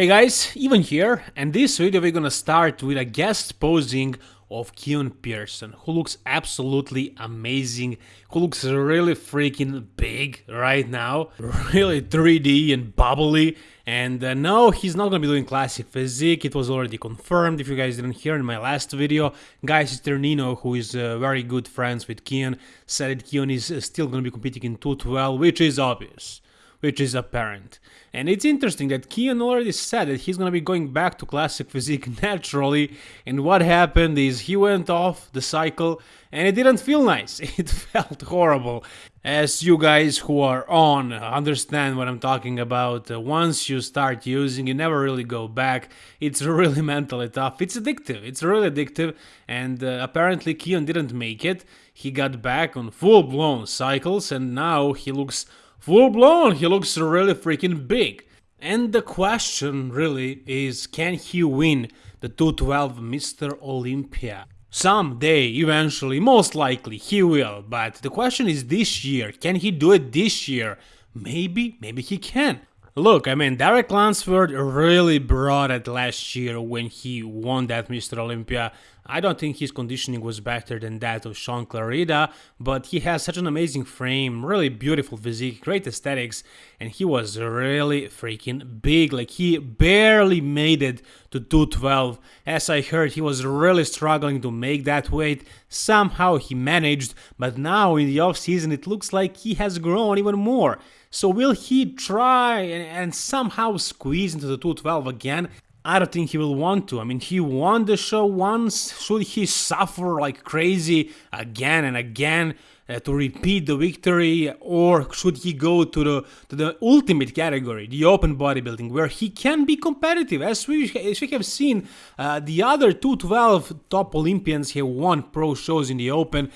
Hey guys, Ivan here, and this video we're gonna start with a guest posing of Keon Pearson, who looks absolutely amazing, who looks really freaking big right now, really 3D and bubbly, and uh, no, he's not gonna be doing classic physique, it was already confirmed, if you guys didn't hear in my last video, Guy Cisternino, who is uh, very good friends with Keon, said that Keon is uh, still gonna be competing in 212, which is obvious which is apparent. And it's interesting that Keon already said that he's gonna be going back to classic physique naturally, and what happened is he went off the cycle and it didn't feel nice, it felt horrible. As you guys who are on understand what I'm talking about, uh, once you start using, you never really go back. It's really mentally tough. It's addictive. It's really addictive. And uh, apparently, Keon didn't make it. He got back on full blown cycles, and now he looks full blown, he looks really freaking big. And the question really is can he win the 212 Mr. Olympia? Someday, eventually, most likely he will, but the question is this year, can he do it this year? Maybe, maybe he can. Look, I mean, Derek Lunsford really brought it last year when he won that Mr. Olympia. I don't think his conditioning was better than that of Shaun Clarida, but he has such an amazing frame, really beautiful physique, great aesthetics, and he was really freaking big. Like, he barely made it to 212. As I heard, he was really struggling to make that weight. Somehow he managed, but now in the off season, it looks like he has grown even more. So will he try and, and somehow squeeze into the 212 again? I don't think he will want to. I mean, he won the show once. Should he suffer like crazy again and again uh, to repeat the victory, or should he go to the to the ultimate category, the open bodybuilding, where he can be competitive? As we as we have seen, uh, the other 212 top Olympians have won pro shows in the open.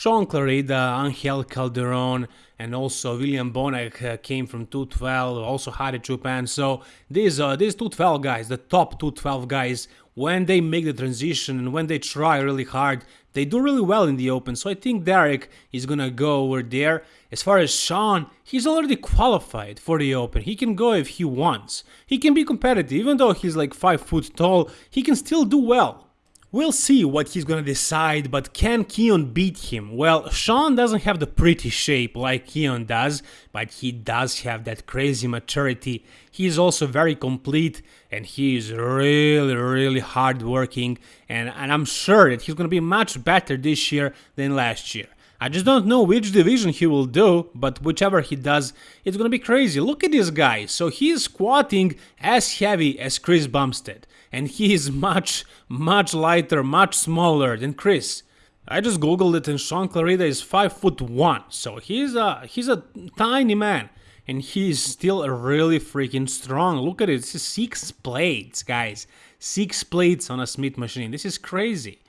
Shaun Clarida, Angel Calderon, and also William Bonac uh, came from 212, also Hadi Choopan. So these uh, these 212 guys, the top 212 guys, when they make the transition and when they try really hard, they do really well in the open. So I think Derek is gonna go over there. As far as Shaun, he's already qualified for the open. He can go if he wants. He can be competitive, even though he's like five foot tall. He can still do well. We'll see what he's gonna decide, but can Keon beat him? Well, Shaun doesn't have the pretty shape like Keon does, but he does have that crazy maturity. He's also very complete and he is really, really hardworking, and, and I'm sure that he's gonna be much better this year than last year. I just don't know which division he will do, but whichever he does, it's gonna be crazy. Look at this guy. So he's squatting as heavy as Chris Bumstead and he is much, much lighter, much smaller than Chris. I just googled it and Shaun Clarida is 5 foot 1, so he's a, he's a tiny man. And he is still really freaking strong. Look at it, this is 6 plates, guys. 6 plates on a Smith machine, this is crazy.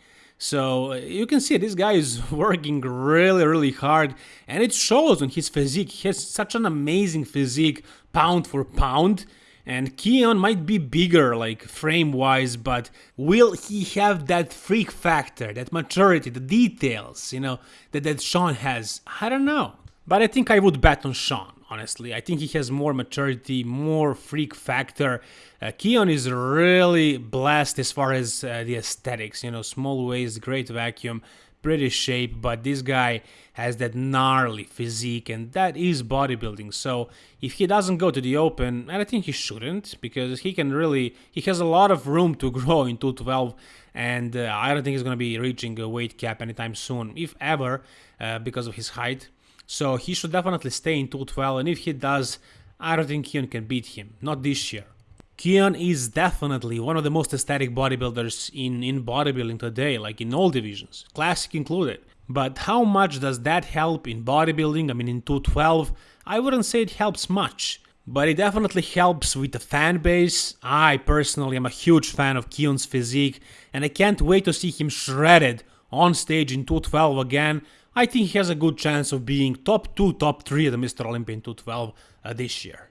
So uh, you can see this guy is working really, really hard, and it shows on his physique. He has such an amazing physique, pound for pound, and Keon might be bigger, like frame-wise, but will he have that freak factor, that maturity, the details, you know, that, that Shaun has? I don't know. But I think I would bet on Shaun honestly. I think he has more maturity, more freak factor. Uh, Keon is really blessed as far as uh, the aesthetics, you know, small waist, great vacuum, pretty shape, but this guy has that gnarly physique, and that is bodybuilding. So if he doesn't go to the open, and I think he shouldn't, because he can really, he has a lot of room to grow in 212, and uh, I don't think he's going to be reaching a weight cap anytime soon, if ever, uh, because of his height. So he should definitely stay in 212, and if he does, I don't think Keon can beat him, not this year. Keon is definitely one of the most aesthetic bodybuilders in, in bodybuilding today, like in all divisions, classic included. But how much does that help in bodybuilding? I mean, in 212, I wouldn't say it helps much, but it definitely helps with the fan base. I personally am a huge fan of Keon's physique, and I can't wait to see him shredded on stage in 212 again. I think he has a good chance of being top 2, top 3 at the Mr. Olympia in 212 uh, this year.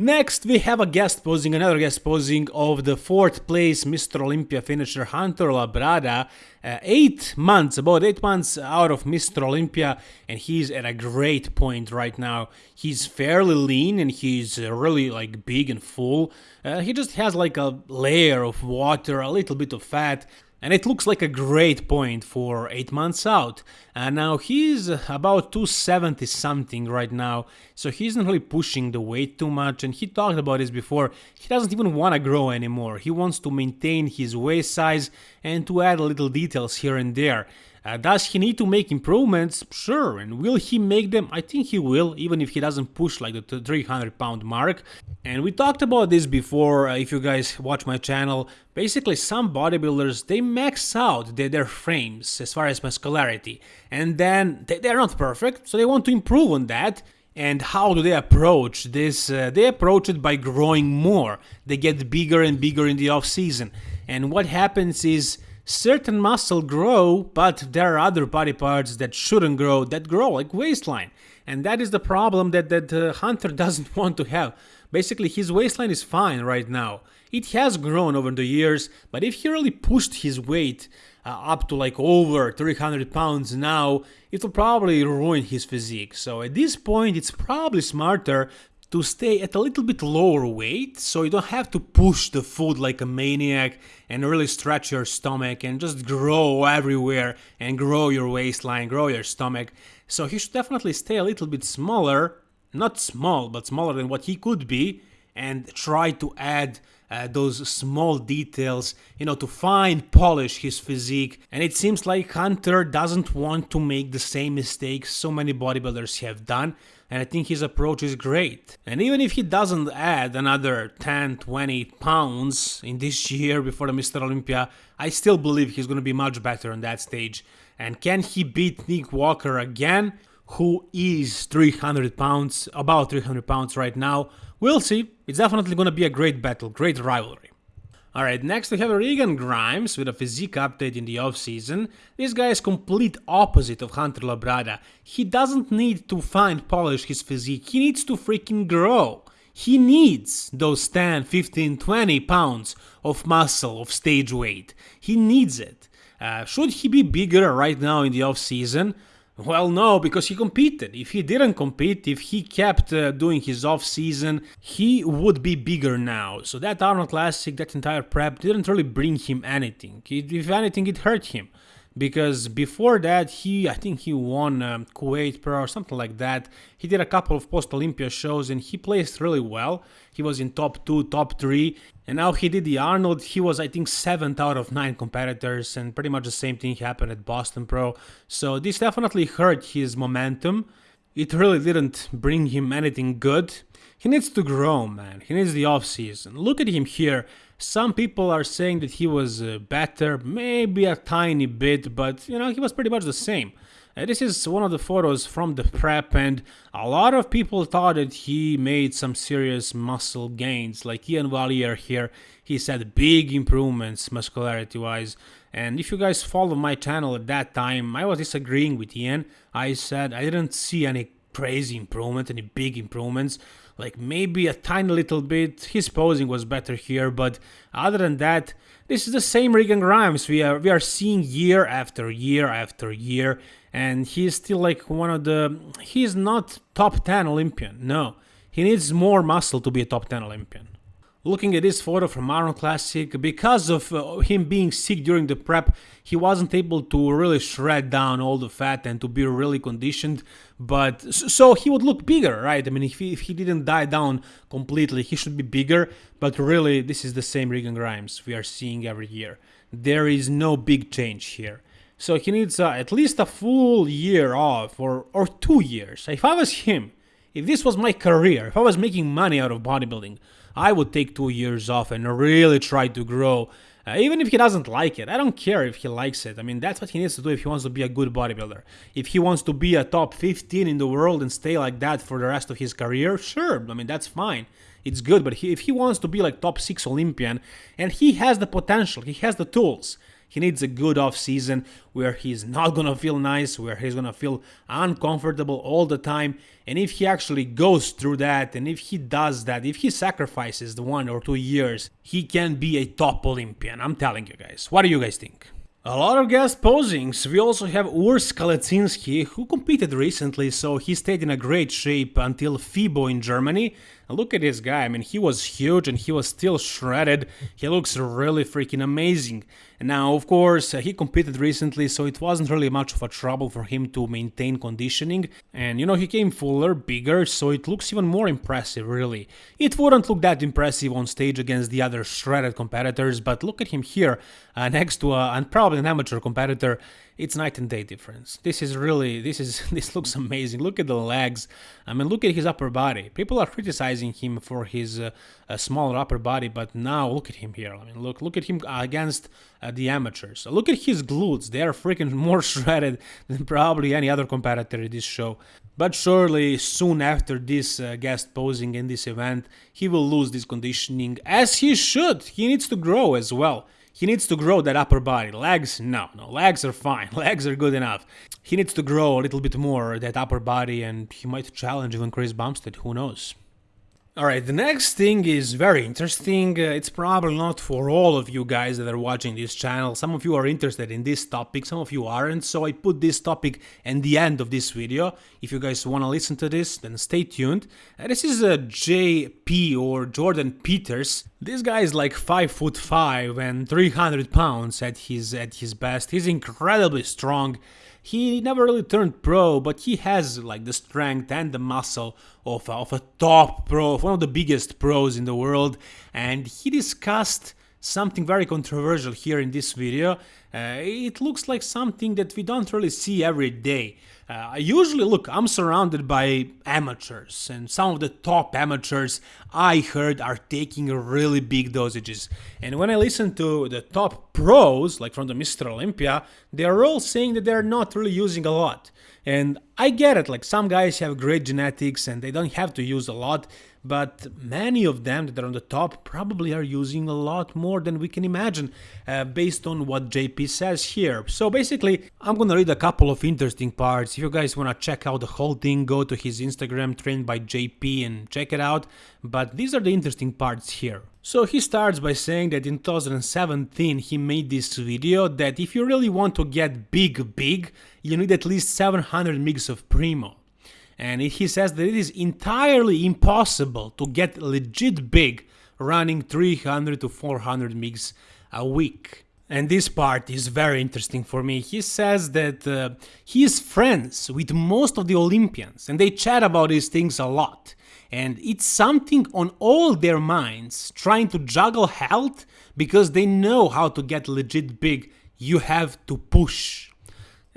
Next, we have a guest posing, another guest posing of the fourth place Mr. Olympia finisher Hunter Labrada. Uh, eight months, about eight months out of Mr. Olympia, and he's at a great point right now. He's fairly lean and he's really like big and full. Uh, he just has like a layer of water, a little bit of fat. And it looks like a great point for 8 months out. And now he's about 270 something right now, so he's not really pushing the weight too much. And he talked about this before, he doesn't even want to grow anymore. He wants to maintain his waist size and to add little details here and there. Uh, does he need to make improvements? Sure. And will he make them? I think he will, even if he doesn't push like the 300 pound mark. And we talked about this before, uh, if you guys watch my channel. Basically, some bodybuilders, they max out their, their frames as far as muscularity. And then they, they're not perfect, so they want to improve on that. And how do they approach this? Uh, they approach it by growing more. They get bigger and bigger in the off season. And what happens is certain muscle grow, but there are other body parts that shouldn't grow, that grow, like waistline. And that is the problem that, that uh, Hunter doesn't want to have. Basically, his waistline is fine right now. It has grown over the years, but if he really pushed his weight uh, up to like over 300 pounds now, it will probably ruin his physique. So at this point, it's probably smarter to stay at a little bit lower weight so you don't have to push the food like a maniac and really stretch your stomach and just grow everywhere and grow your waistline, grow your stomach. So he should definitely stay a little bit smaller, not small, but smaller than what he could be and try to add uh, those small details, you know, to fine polish his physique. And it seems like Hunter doesn't want to make the same mistakes so many bodybuilders have done. And I think his approach is great. And even if he doesn't add another 10, 20 pounds in this year before the Mr. Olympia, I still believe he's going to be much better on that stage. And can he beat Nick Walker again? Who is 300 pounds, about 300 pounds right now? We'll see. It's definitely going to be a great battle, great rivalry. Alright, next we have Regan Grimes with a physique update in the off-season. This guy is complete opposite of Hunter Labrada. He doesn't need to fine polish his physique, he needs to freaking grow. He needs those 10, 15, 20 pounds of muscle, of stage weight. He needs it. Uh, should he be bigger right now in the off-season? Well, no, because he competed. If he didn't compete, if he kept uh, doing his off season, he would be bigger now. So that Arnold Classic, that entire prep didn't really bring him anything. It, if anything, it hurt him because before that he I think he won um, Kuwait Pro or something like that. He did a couple of post Olympia shows and he placed really well. He was in top 2, top 3 and now he did the Arnold. He was I think 7th out of 9 competitors and pretty much the same thing happened at Boston Pro. So this definitely hurt his momentum. It really didn't bring him anything good. He needs to grow, man. He needs the off season. Look at him here. Some people are saying that he was uh, better, maybe a tiny bit, but you know, he was pretty much the same. Uh, this is one of the photos from the prep, and a lot of people thought that he made some serious muscle gains. Like Ian Valliere here, he said big improvements muscularity wise. And if you guys follow my channel at that time, I was disagreeing with Ian. I said I didn't see any crazy improvement, any big improvements like maybe a tiny little bit. His posing was better here, but other than that, this is the same Regan Grimes we are we are seeing year after year after year, and he's still like one of the. He's not top 10 Olympian. No, he needs more muscle to be a top 10 Olympian. Looking at this photo from Arnold Classic, because of uh, him being sick during the prep, he wasn't able to really shred down all the fat and to be really conditioned. But so he would look bigger, right? I mean, if he, if he didn't die down completely, he should be bigger. But really, this is the same Regan Grimes we are seeing every year. There is no big change here. So he needs uh, at least a full year off or, or two years. If I was him, if this was my career, if I was making money out of bodybuilding, I would take two years off and really try to grow. Uh, even if he doesn't like it, I don't care if he likes it. I mean, that's what he needs to do if he wants to be a good bodybuilder. If he wants to be a top 15 in the world and stay like that for the rest of his career, sure. I mean, that's fine. It's good. But he, if he wants to be like top 6 Olympian and he has the potential, he has the tools, He needs a good off season where he's not gonna feel nice, where he's gonna feel uncomfortable all the time. And if he actually goes through that, and if he does that, if he sacrifices the one or two years, he can be a top Olympian. I'm telling you guys. What do you guys think? A lot of guest posings. We also have Urs Kalecinski, who competed recently, so he stayed in a great shape until FIBO in Germany. Look at this guy, I mean, he was huge and he was still shredded. He looks really freaking amazing. Now, of course, he competed recently, so it wasn't really much of a trouble for him to maintain conditioning. And, you know, he came fuller, bigger, so it looks even more impressive, really. It wouldn't look that impressive on stage against the other shredded competitors, but look at him here, uh, next to a, and probably an amateur competitor it's night and day difference. This is really, this is, this looks amazing. Look at the legs. I mean, look at his upper body. People are criticizing him for his uh, smaller upper body, but now look at him here. I mean, look, look at him against uh, the amateurs. Look at his glutes. They are freaking more shredded than probably any other competitor in this show. But surely, soon after this uh, guest posing in this event, he will lose this conditioning, as he should. He needs to grow as well. He needs to grow that upper body. Legs, no, no, legs are fine. Legs are good enough. He needs to grow a little bit more that upper body, and he might challenge even Chris Bumstead. Who knows? Alright, the next thing is very interesting. Uh, it's probably not for all of you guys that are watching this channel. Some of you are interested in this topic, some of you aren't, so I put this topic at the end of this video. If you guys want to listen to this, then stay tuned. Uh, this is a uh, JP or Jordan Peters. This guy is like 5 foot 5 and 300 pounds at his at his best. He's incredibly strong. He never really turned pro, but he has like the strength and the muscle of, of a top pro, of one of the biggest pros in the world. And he discussed something very controversial here in this video. Uh, it looks like something that we don't really see every day. Uh, usually, look, I'm surrounded by amateurs, and some of the top amateurs I heard are taking really big dosages. And when I listen to the top pros, like from the Mr. Olympia, they are all saying that they're not really using a lot. And I get it, like some guys have great genetics and they don't have to use a lot, but many of them that are on the top probably are using a lot more than we can imagine uh, based on what JP says here. So basically, I'm gonna read a couple of interesting parts. If you guys wanna check out the whole thing, go to his Instagram, trained by JP, and check it out. But these are the interesting parts here. So he starts by saying that in 2017 he made this video that if you really want to get big big, you need at least 700 mgs of Primo. And he says that it is entirely impossible to get legit big running 300 to 400 mgs a week. And this part is very interesting for me. He says that uh, he is friends with most of the Olympians and they chat about these things a lot and it's something on all their minds trying to juggle health because they know how to get legit big you have to push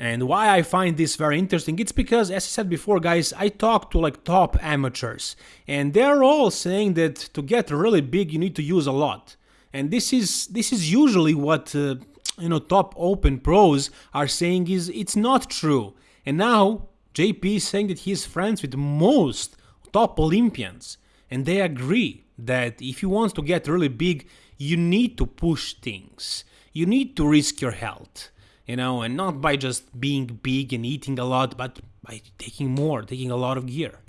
and why I find this very interesting, it's because, as I said before, guys, I talk to like top amateurs, and they're all saying that to get really big, you need to use a lot. And this is this is usually what uh, you know top open pros are saying is it's not true. And now JP is saying that he's friends with most top Olympians, and they agree that if you want to get really big, you need to push things. You need to risk your health, you know, and not by just being big and eating a lot, but by taking more, taking a lot of gear.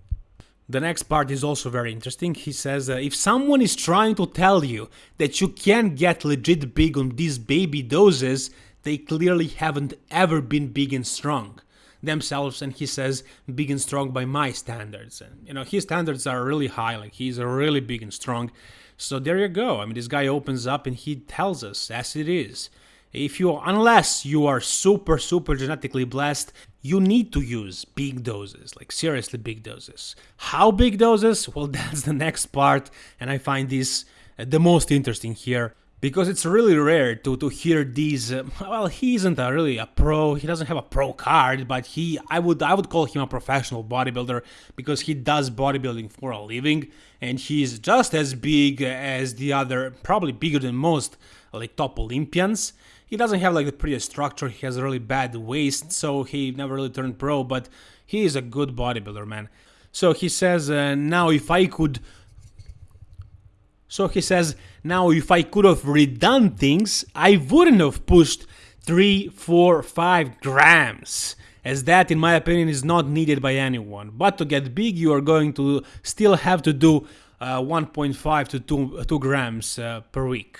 The next part is also very interesting. He says uh, if someone is trying to tell you that you can get legit big on these baby doses, they clearly haven't ever been big and strong themselves and he says big and strong by my standards and you know his standards are really high like he's really big and strong so there you go i mean this guy opens up and he tells us as it is if you unless you are super super genetically blessed you need to use big doses like seriously big doses. How big doses? Well that's the next part and i find this uh, the most interesting here because it's really rare to, to hear these uh, well he isn't a really a pro he doesn't have a pro card but he i would i would call him a professional bodybuilder because he does bodybuilding for a living and he's just as big as the other probably bigger than most like top olympians he doesn't have like the prettiest structure he has a really bad waist so he never really turned pro but he is a good bodybuilder man so he says uh, now if i could So he says, now if I could have redone things, I wouldn't have pushed 3, 4, 5 grams as that in my opinion is not needed by anyone. But to get big you are going to still have to do uh, 1.5 to 2, 2 grams uh, per week.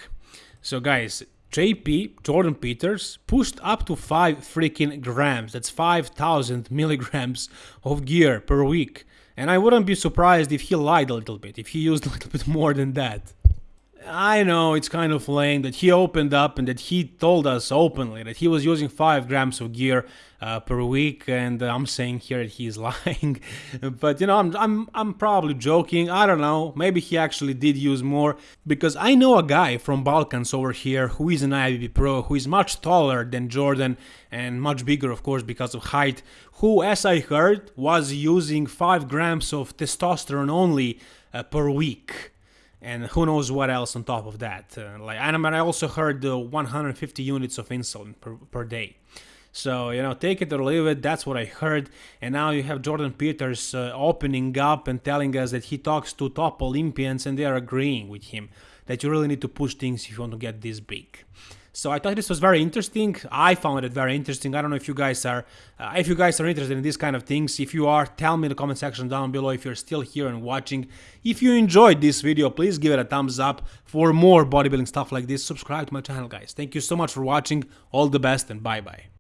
So guys, JP, Jordan Peters, pushed up to 5 freaking grams, that's 5000 milligrams of gear per week. And I wouldn't be surprised if he lied a little bit, if he used a little bit more than that. I know it's kind of lame that he opened up and that he told us openly that he was using 5 grams of gear uh, per week and I'm saying here that he's lying. But you know I'm, I'm I'm probably joking. I don't know. Maybe he actually did use more because I know a guy from Balkans over here who is an IFBB pro who is much taller than Jordan and much bigger of course because of height who as I heard was using 5 grams of testosterone only uh, per week and who knows what else on top of that. Uh, like, and I also heard uh, 150 units of insulin per, per day. So, you know, take it or leave it, that's what I heard. And now you have Jordan Peters uh, opening up and telling us that he talks to top Olympians and they are agreeing with him that you really need to push things if you want to get this big. So I thought this was very interesting. I found it very interesting. I don't know if you guys are, uh, if you guys are interested in these kind of things. If you are, tell me in the comment section down below if you're still here and watching. If you enjoyed this video, please give it a thumbs up. For more bodybuilding stuff like this, subscribe to my channel, guys. Thank you so much for watching. All the best and bye bye.